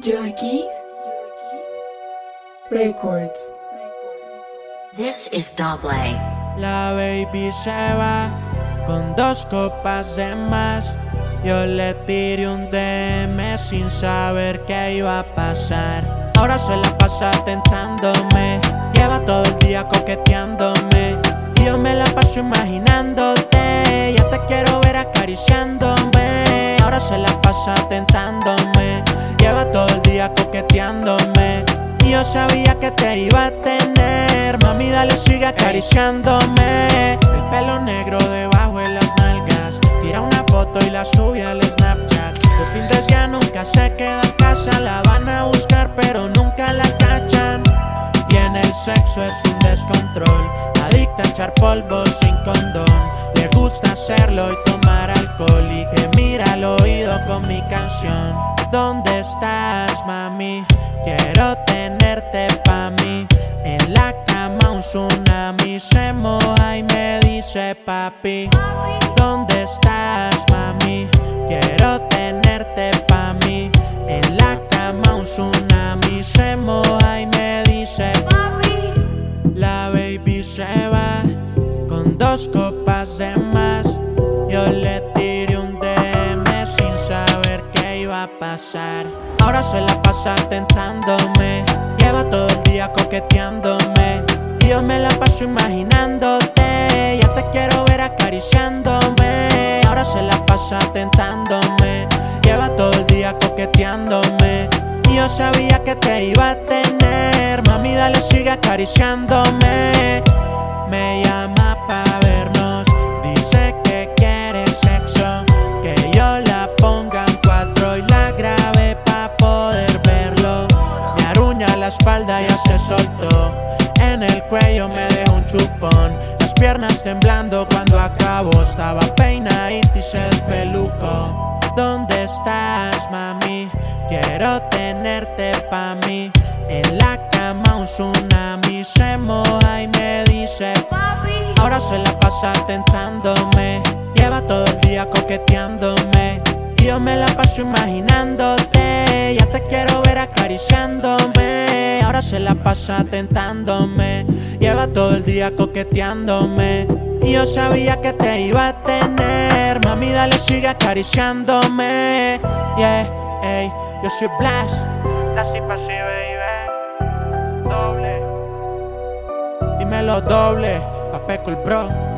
Yorkies Records. This is double. La baby se va con dos copas de más. Yo le tiré un DM sin saber qué iba a pasar. Ahora se la pasa tentándome. Lleva todo el día coqueteándome. Y yo me la paso imaginándote. Ya te quiero ver acariciándome. Ahora se la pasa tentándome. Sabía que te iba a tener. Mami, dale, sigue acariciándome. El pelo negro debajo de las nalgas. Tira una foto y la sube al Snapchat. Los fines ya nunca se queda en casa. La van a buscar, pero nunca la cachan. Y en el sexo es un descontrol. Adicta a echar polvo sin condón. Le gusta hacerlo y tomar alcohol. Y gemir al oído con mi canción. ¿Dónde estás, mami? Quiero tenerte pa' mí. En la cama un tsunami se moja y me dice papi. ¿Dónde estás, mami? Quiero tenerte pa' mí. En la cama un tsunami se moja y me dice Papi. La baby se va con dos copas Ahora se la pasa tentándome. Lleva todo el día coqueteándome. Y yo me la paso imaginándote. Ya te quiero ver acariciándome. Ahora se la pasa tentándome. Lleva todo el día coqueteándome. Y yo sabía que te iba a tener. Mami, dale, sigue acariciándome. Espalda, ya se soltó. En el cuello me dejó un chupón. Las piernas temblando cuando acabo. Estaba peinadita y se despelucó. ¿Dónde estás, mami? Quiero tenerte pa' mí. En la cama un tsunami se moja y me dice Papi. Ahora se la pasa tentándome. Lleva todo el día coqueteándome. Y yo me la paso imaginándote. Ya te quiero ver acariciándome. Se la pasa tentándome. Lleva todo el día coqueteándome. Y yo sabía que te iba a tener. Mami, dale, sigue acariciándome. Yeah, ey, yo soy Blas. La cipa sí, baby. Doble. Dímelo doble, papeco el bro.